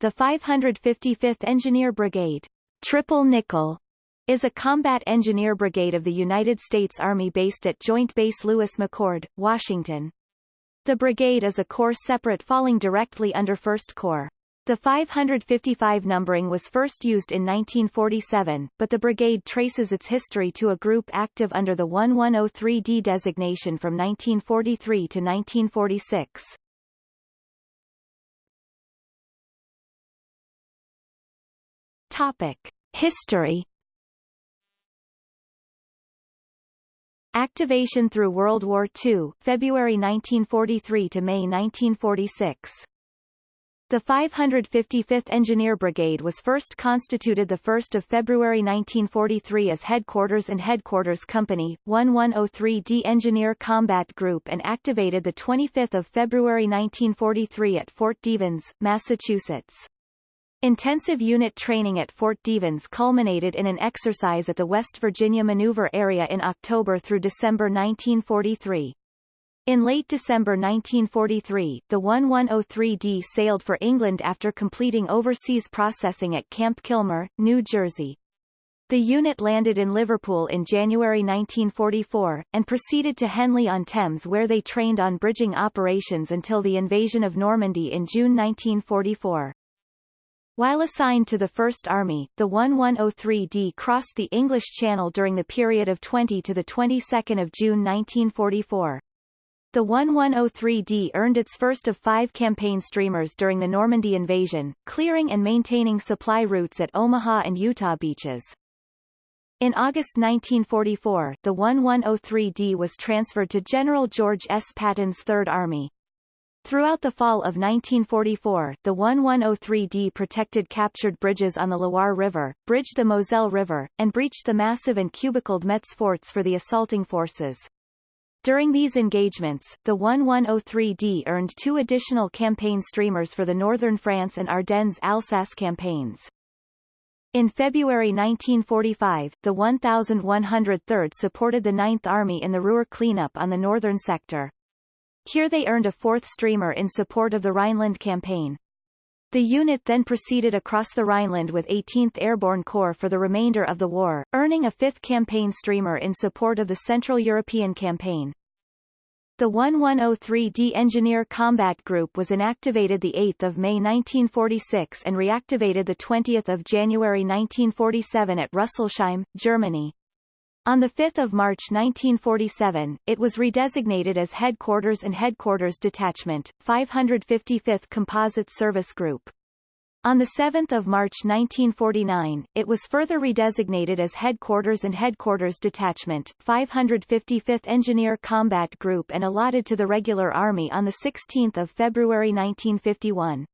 the 555th Engineer Brigade, Triple Nickel, is a combat engineer brigade of the United States Army based at Joint Base Lewis McChord, Washington. The brigade is a corps separate falling directly under 1st Corps. The 555 numbering was first used in 1947, but the brigade traces its history to a group active under the 1103D designation from 1943 to 1946. Topic. History Activation through World War II, February 1943 to May 1946. The 555th Engineer Brigade was first constituted 1 February 1943 as Headquarters and Headquarters Company, 1103d Engineer Combat Group and activated 25 February 1943 at Fort Devens, Massachusetts. Intensive unit training at Fort Devens culminated in an exercise at the West Virginia Maneuver Area in October through December 1943. In late December 1943, the 1103D sailed for England after completing overseas processing at Camp Kilmer, New Jersey. The unit landed in Liverpool in January 1944, and proceeded to Henley-on-Thames where they trained on bridging operations until the invasion of Normandy in June 1944. While assigned to the First Army, the 1103D crossed the English Channel during the period of 20 to the 22nd of June 1944. The 1103D earned its first of five campaign streamers during the Normandy invasion, clearing and maintaining supply routes at Omaha and Utah beaches. In August 1944, the 1103D was transferred to General George S. Patton's Third Army. Throughout the fall of 1944, the 1103D protected captured bridges on the Loire River, bridged the Moselle River, and breached the massive and cubicled Metz forts for the assaulting forces. During these engagements, the 1103D earned two additional campaign streamers for the Northern France and Ardennes-Alsace campaigns. In February 1945, the 1103rd supported the Ninth Army in the Ruhr cleanup on the northern sector. Here they earned a fourth streamer in support of the Rhineland campaign. The unit then proceeded across the Rhineland with 18th Airborne Corps for the remainder of the war, earning a fifth campaign streamer in support of the Central European Campaign. The 1103d Engineer Combat Group was inactivated 8 May 1946 and reactivated 20 January 1947 at Rüsselsheim, Germany. On 5 March 1947, it was redesignated as Headquarters and Headquarters Detachment, 555th Composite Service Group. On 7 March 1949, it was further redesignated as Headquarters and Headquarters Detachment, 555th Engineer Combat Group and allotted to the Regular Army on 16 February 1951.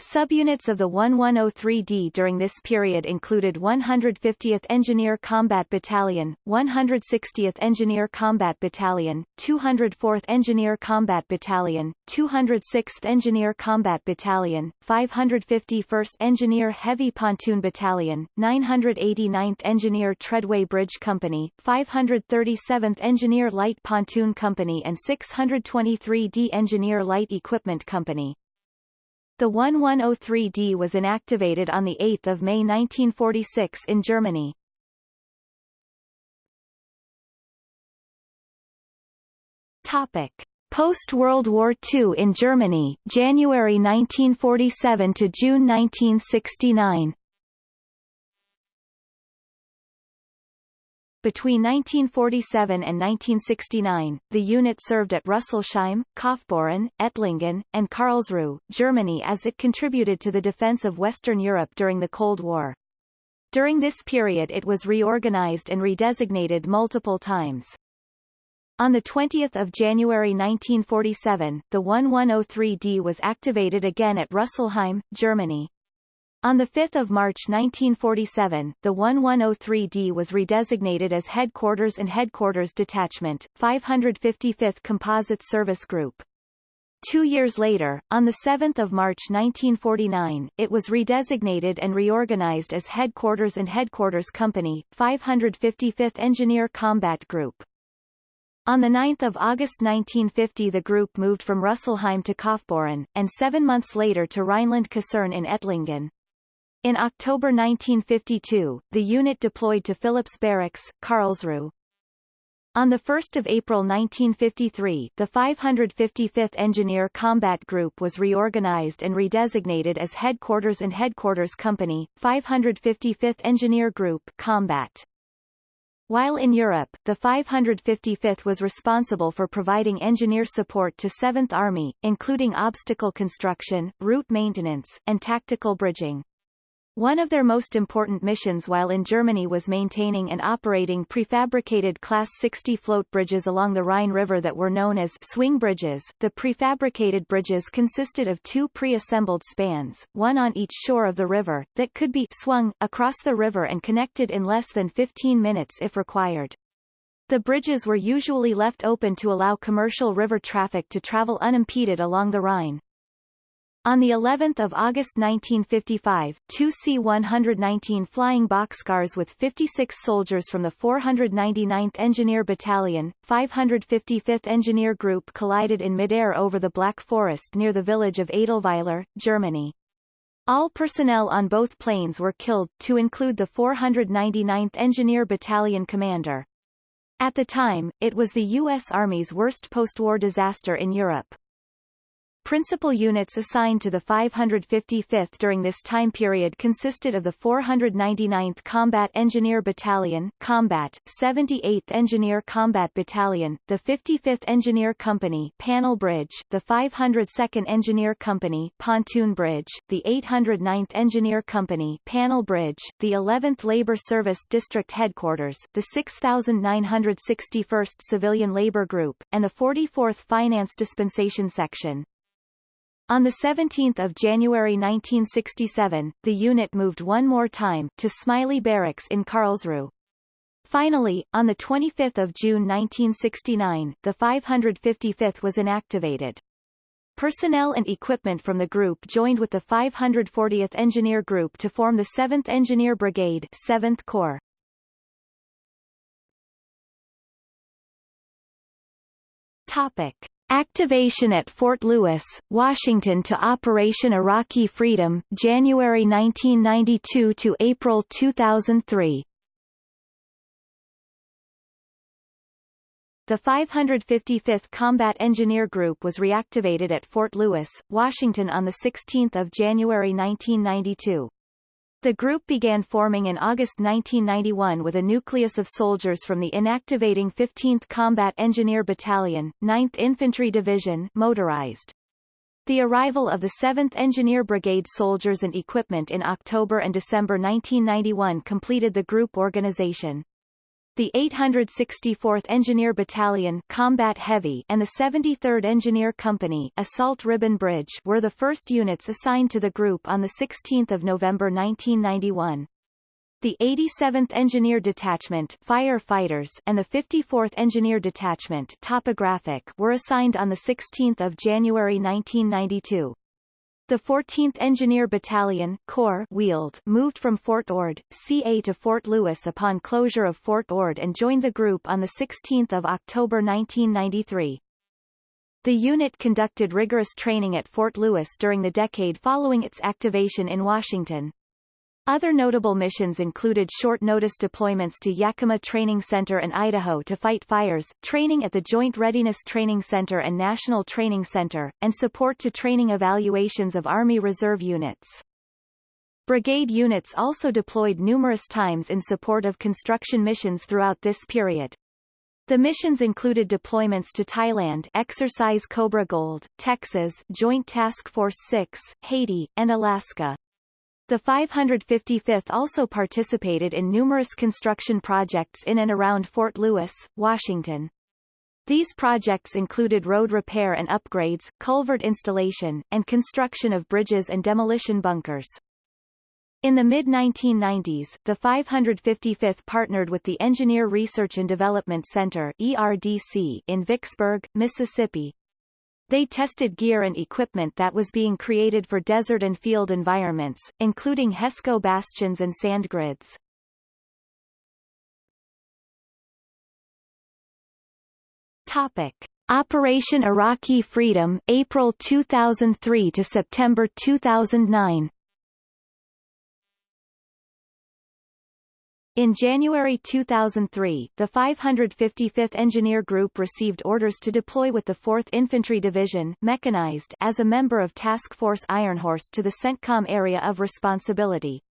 Subunits of the 1103D during this period included 150th Engineer Combat Battalion, 160th Engineer Combat Battalion, 204th Engineer Combat Battalion, 206th Engineer Combat Battalion, 551st Engineer Heavy Pontoon Battalion, 989th Engineer Treadway Bridge Company, 537th Engineer Light Pontoon Company and 623d Engineer Light Equipment Company. The 1103D was inactivated on 8 May 1946 in Germany. Topic. Post-World War II in Germany, January 1947 to June 1969 Between 1947 and 1969, the unit served at Rüsselsheim, Kaufbeuren, Ettlingen, and Karlsruhe, Germany as it contributed to the defense of Western Europe during the Cold War. During this period it was reorganized and redesignated multiple times. On 20 January 1947, the 1103D was activated again at Rüsselsheim, Germany. On 5 March 1947, the 1103D was redesignated as Headquarters and Headquarters Detachment, 555th Composite Service Group. Two years later, on 7 March 1949, it was redesignated and reorganized as Headquarters and Headquarters Company, 555th Engineer Combat Group. On 9 August 1950 the group moved from Rüsselsheim to Kaufbeuren, and seven months later to Rhineland-Kaserne in Ettlingen. In October 1952, the unit deployed to Phillips Barracks, Karlsruhe. On 1 April 1953 the 555th Engineer Combat Group was reorganized and redesignated as Headquarters and Headquarters Company, 555th Engineer Group Combat. While in Europe, the 555th was responsible for providing engineer support to 7th Army, including obstacle construction, route maintenance, and tactical bridging. One of their most important missions while in Germany was maintaining and operating prefabricated Class 60 float bridges along the Rhine River that were known as swing bridges. The prefabricated bridges consisted of two pre-assembled spans, one on each shore of the river, that could be swung across the river and connected in less than 15 minutes if required. The bridges were usually left open to allow commercial river traffic to travel unimpeded along the Rhine. On the 11th of August 1955, two C-119 flying boxcars with 56 soldiers from the 499th Engineer Battalion, 555th Engineer Group collided in midair over the Black Forest near the village of Edelweiler, Germany. All personnel on both planes were killed, to include the 499th Engineer Battalion commander. At the time, it was the U.S. Army's worst post-war disaster in Europe. Principal units assigned to the 555th during this time period consisted of the 499th Combat Engineer Battalion Combat, 78th Engineer Combat Battalion, the 55th Engineer Company Panel Bridge, the 502nd Engineer Company Pontoon Bridge, the 809th Engineer Company Panel Bridge, the 11th Labor Service District Headquarters, the 6961st Civilian Labor Group, and the 44th Finance Dispensation Section. On 17 January 1967, the unit moved one more time, to Smiley Barracks in Karlsruhe. Finally, on 25 June 1969, the 555th was inactivated. Personnel and equipment from the group joined with the 540th Engineer Group to form the 7th Engineer Brigade 7th Corps. Topic. Activation at Fort Lewis, Washington to Operation Iraqi Freedom, January 1992 to April 2003. The 555th Combat Engineer Group was reactivated at Fort Lewis, Washington on 16 January 1992. The group began forming in August 1991 with a nucleus of soldiers from the inactivating 15th Combat Engineer Battalion, 9th Infantry Division motorized. The arrival of the 7th Engineer Brigade soldiers and equipment in October and December 1991 completed the group organization. The 864th Engineer Battalion Combat Heavy and the 73rd Engineer Company Assault Ribbon Bridge were the first units assigned to the group on 16 November 1991. The 87th Engineer Detachment Firefighters and the 54th Engineer Detachment Topographic were assigned on 16 January 1992. The 14th Engineer Battalion Corps Wheeled moved from Fort Ord, CA to Fort Lewis upon closure of Fort Ord and joined the group on 16 October 1993. The unit conducted rigorous training at Fort Lewis during the decade following its activation in Washington. Other notable missions included short-notice deployments to Yakima Training Center and Idaho to fight fires, training at the Joint Readiness Training Center and National Training Center, and support to training evaluations of Army Reserve units. Brigade units also deployed numerous times in support of construction missions throughout this period. The missions included deployments to Thailand Exercise Cobra Gold, Texas Joint Task Force 6, Haiti, and Alaska. The 555th also participated in numerous construction projects in and around Fort Lewis, Washington. These projects included road repair and upgrades, culvert installation, and construction of bridges and demolition bunkers. In the mid-1990s, the 555th partnered with the Engineer Research and Development Center ERDC in Vicksburg, Mississippi, they tested gear and equipment that was being created for desert and field environments, including HESCO bastions and sand grids. Topic. Operation Iraqi Freedom, April 2003 to September 2009 In January 2003, the 555th Engineer Group received orders to deploy with the 4th Infantry Division mechanized as a member of Task Force Ironhorse to the CENTCOM area of responsibility.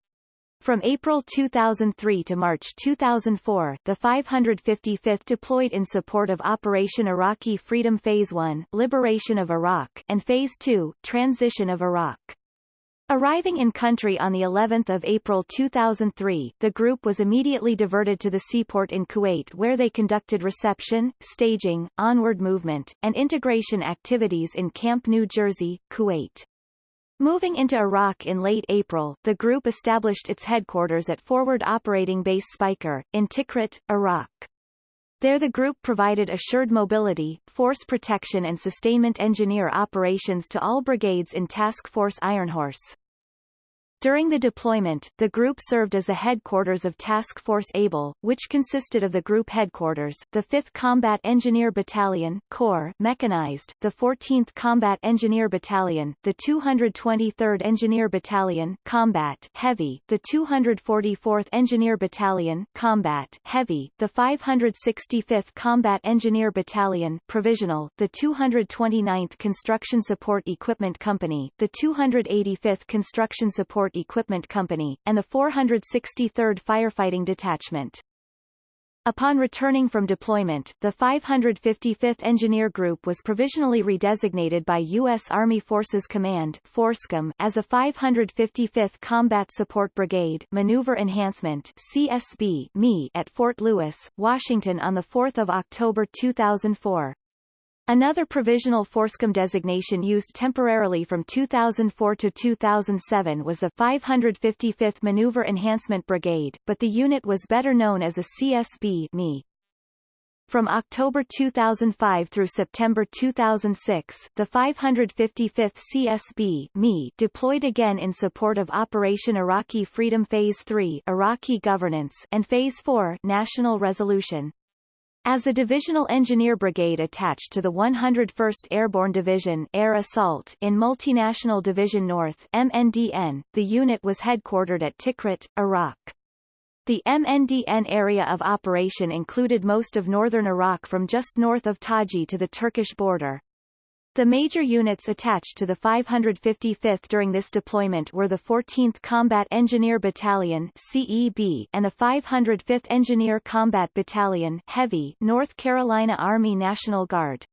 From April 2003 to March 2004, the 555th deployed in support of Operation Iraqi Freedom Phase 1, Liberation of Iraq, and Phase 2, Transition of Iraq. Arriving in country on the 11th of April 2003, the group was immediately diverted to the seaport in Kuwait where they conducted reception, staging, onward movement, and integration activities in Camp New Jersey, Kuwait. Moving into Iraq in late April, the group established its headquarters at Forward Operating Base Speicher, in Tikrit, Iraq. There the group provided assured mobility, force protection and sustainment engineer operations to all brigades in Task Force Ironhorse. During the deployment, the group served as the headquarters of Task Force Able, which consisted of the group headquarters, the 5th Combat Engineer Battalion Corps mechanized, the 14th Combat Engineer Battalion, the 223rd Engineer Battalion Combat Heavy, the 244th Engineer Battalion Combat Heavy, the 565th Combat Engineer Battalion Provisional, the 229th Construction Support Equipment Company, the 285th Construction Support Equipment Company, and the 463rd Firefighting Detachment. Upon returning from deployment, the 555th Engineer Group was provisionally redesignated by U.S. Army Forces Command FORSCOM as the 555th Combat Support Brigade Maneuver Enhancement CSB ME at Fort Lewis, Washington on 4 October 2004. Another provisional FORSCOM designation used temporarily from 2004 to 2007 was the 555th Maneuver Enhancement Brigade, but the unit was better known as a CSB ME. From October 2005 through September 2006, the 555th CSB ME deployed again in support of Operation Iraqi Freedom Phase 3 Iraqi Governance and Phase 4 National Resolution. As the Divisional Engineer Brigade attached to the 101st Airborne Division Air Assault in Multinational Division North MNDN, the unit was headquartered at Tikrit, Iraq. The MNDN area of operation included most of northern Iraq from just north of Taji to the Turkish border. The major units attached to the 555th during this deployment were the 14th Combat Engineer Battalion CEB and the 505th Engineer Combat Battalion Heavy North Carolina Army National Guard.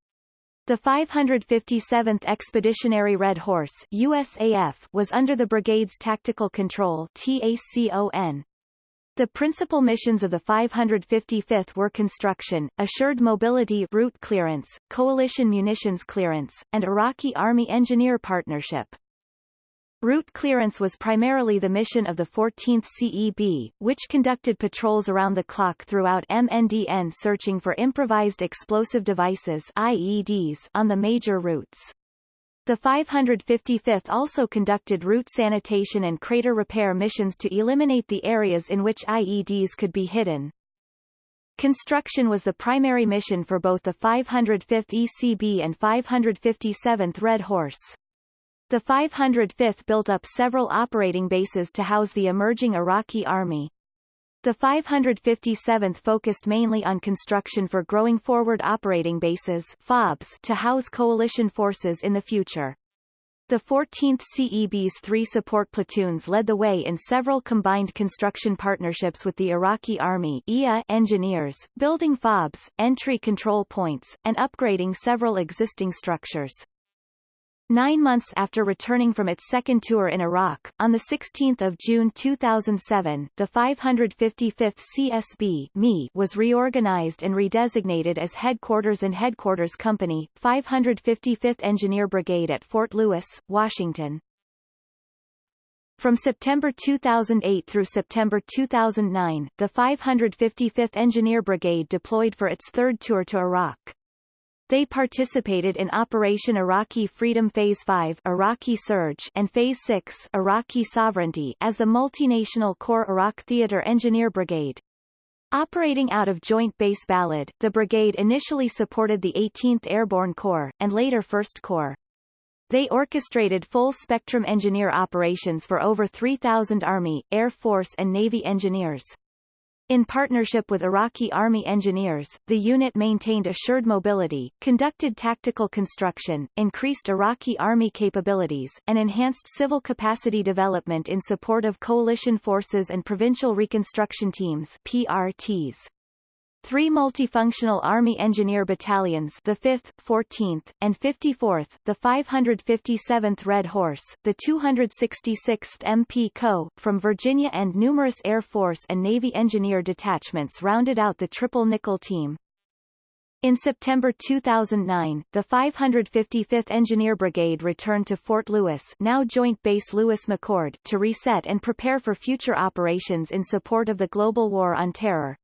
The 557th Expeditionary Red Horse USAF was under the brigade's tactical control TACON. The principal missions of the 555th were construction, assured mobility route clearance, coalition munitions clearance, and Iraqi Army engineer partnership. Route clearance was primarily the mission of the 14th CEB, which conducted patrols around the clock throughout MNDN searching for improvised explosive devices IEDs on the major routes. The 555th also conducted route sanitation and crater repair missions to eliminate the areas in which IEDs could be hidden. Construction was the primary mission for both the 505th ECB and 557th Red Horse. The 505th built up several operating bases to house the emerging Iraqi army. The 557th focused mainly on construction for growing forward operating bases FOBs to house coalition forces in the future. The 14th CEB's three support platoons led the way in several combined construction partnerships with the Iraqi Army IA engineers, building FOBs, entry control points, and upgrading several existing structures. Nine months after returning from its second tour in Iraq, on 16 June 2007, the 555th CSB ME was reorganized and redesignated as Headquarters and Headquarters Company, 555th Engineer Brigade at Fort Lewis, Washington. From September 2008 through September 2009, the 555th Engineer Brigade deployed for its third tour to Iraq. They participated in Operation Iraqi Freedom Phase 5 Iraqi Surge and Phase 6 Iraqi Sovereignty as the multinational Corps Iraq Theater Engineer Brigade. Operating out of Joint Base Balad, the brigade initially supported the 18th Airborne Corps, and later 1st Corps. They orchestrated full-spectrum engineer operations for over 3,000 Army, Air Force and Navy engineers. In partnership with Iraqi Army engineers, the unit maintained assured mobility, conducted tactical construction, increased Iraqi Army capabilities, and enhanced civil capacity development in support of coalition forces and provincial reconstruction teams PRTs. Three multifunctional Army Engineer Battalions the 5th, 14th, and 54th, the 557th Red Horse, the 266th MP Co., from Virginia and numerous Air Force and Navy engineer detachments rounded out the Triple Nickel team. In September 2009, the 555th Engineer Brigade returned to Fort Lewis now Joint Base Lewis-McChord to reset and prepare for future operations in support of the global war on terror.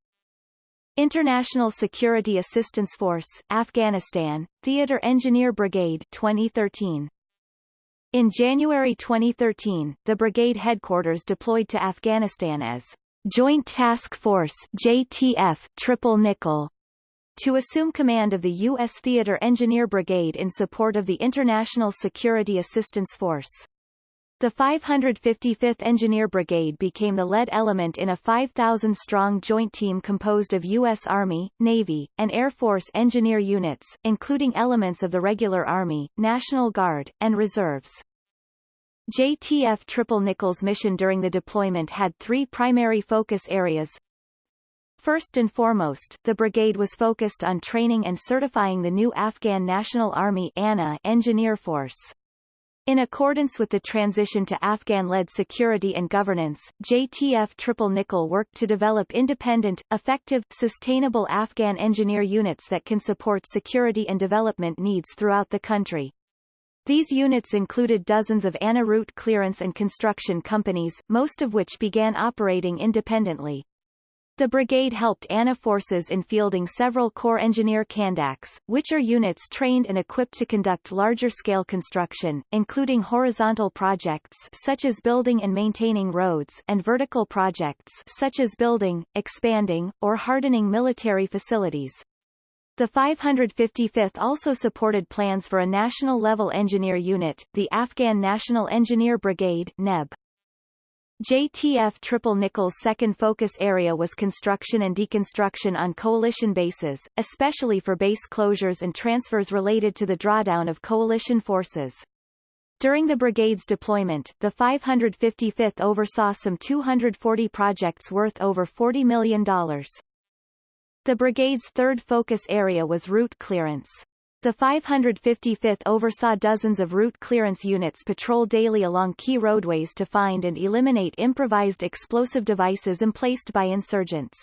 International Security Assistance Force, Afghanistan, Theater Engineer Brigade 2013. In January 2013, the brigade headquarters deployed to Afghanistan as Joint Task Force JTF Triple Nickel to assume command of the U.S. Theater Engineer Brigade in support of the International Security Assistance Force. The 555th Engineer Brigade became the lead element in a 5,000-strong joint team composed of U.S. Army, Navy, and Air Force engineer units, including elements of the Regular Army, National Guard, and Reserves. JTF Triple Nickels mission during the deployment had three primary focus areas. First and foremost, the brigade was focused on training and certifying the new Afghan National Army ANA engineer force. In accordance with the transition to Afghan-led security and governance, JTF Triple Nickel worked to develop independent, effective, sustainable Afghan engineer units that can support security and development needs throughout the country. These units included dozens of ANA route clearance and construction companies, most of which began operating independently. The brigade helped ANA forces in fielding several Corps Engineer Kandaks, which are units trained and equipped to conduct larger-scale construction, including horizontal projects such as building and maintaining roads and vertical projects such as building, expanding, or hardening military facilities. The 555th also supported plans for a national-level engineer unit, the Afghan National Engineer Brigade NEB. JTF Triple Nickel's second focus area was construction and deconstruction on coalition bases, especially for base closures and transfers related to the drawdown of coalition forces. During the brigade's deployment, the 555th oversaw some 240 projects worth over $40 million. The brigade's third focus area was route clearance. The 555th oversaw dozens of route clearance units patrol daily along key roadways to find and eliminate improvised explosive devices emplaced by insurgents.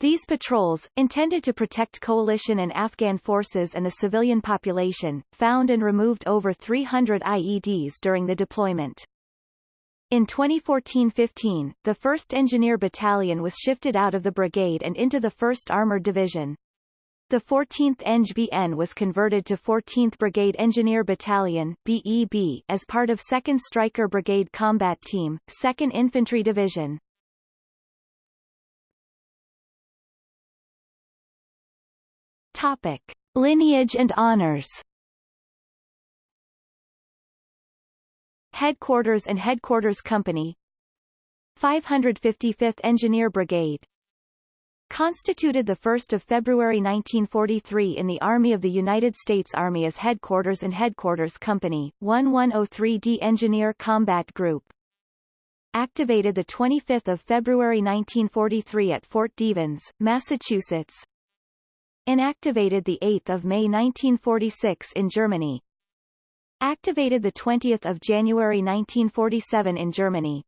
These patrols, intended to protect coalition and Afghan forces and the civilian population, found and removed over 300 IEDs during the deployment. In 2014-15, the 1st Engineer Battalion was shifted out of the brigade and into the 1st Armored Division. The 14th ENGBN was converted to 14th Brigade Engineer Battalion BEB as part of 2nd Stryker Brigade Combat Team, 2nd Infantry Division. Topic: Lineage and honors. Headquarters and Headquarters Company 555th Engineer Brigade Constituted 1 February 1943 in the Army of the United States Army as Headquarters and Headquarters Company, 1103d Engineer Combat Group. Activated 25 February 1943 at Fort Devens, Massachusetts. Inactivated 8 May 1946 in Germany. Activated 20 January 1947 in Germany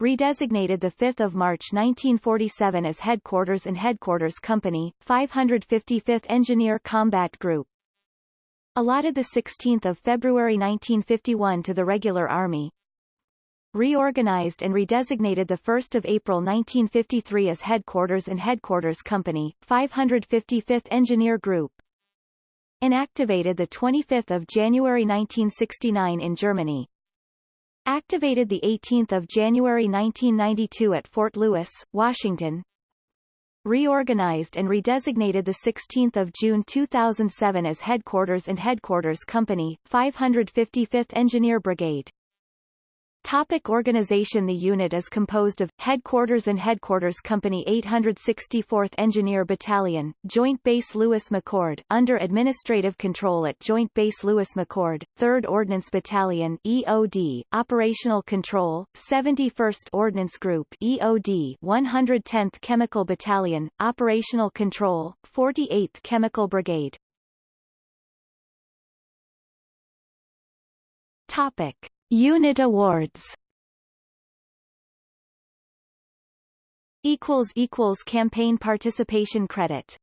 redesignated 5 March 1947 as Headquarters and Headquarters Company, 555th Engineer Combat Group. Allotted 16 February 1951 to the Regular Army. Reorganized and redesignated 1 April 1953 as Headquarters and Headquarters Company, 555th Engineer Group. Inactivated 25 January 1969 in Germany. Activated 18 January 1992 at Fort Lewis, Washington. reorganized and redesignated the 16 June 2007 as Headquarters and Headquarters Company, 555th Engineer Brigade. Topic organization The unit is composed of, Headquarters and Headquarters Company 864th Engineer Battalion, Joint Base Lewis McChord, under administrative control at Joint Base Lewis McChord, 3rd Ordnance Battalion EOD, Operational Control, 71st Ordnance Group EOD 110th Chemical Battalion, Operational Control, 48th Chemical Brigade. Topic. Unit awards. Equals equals campaign participation credit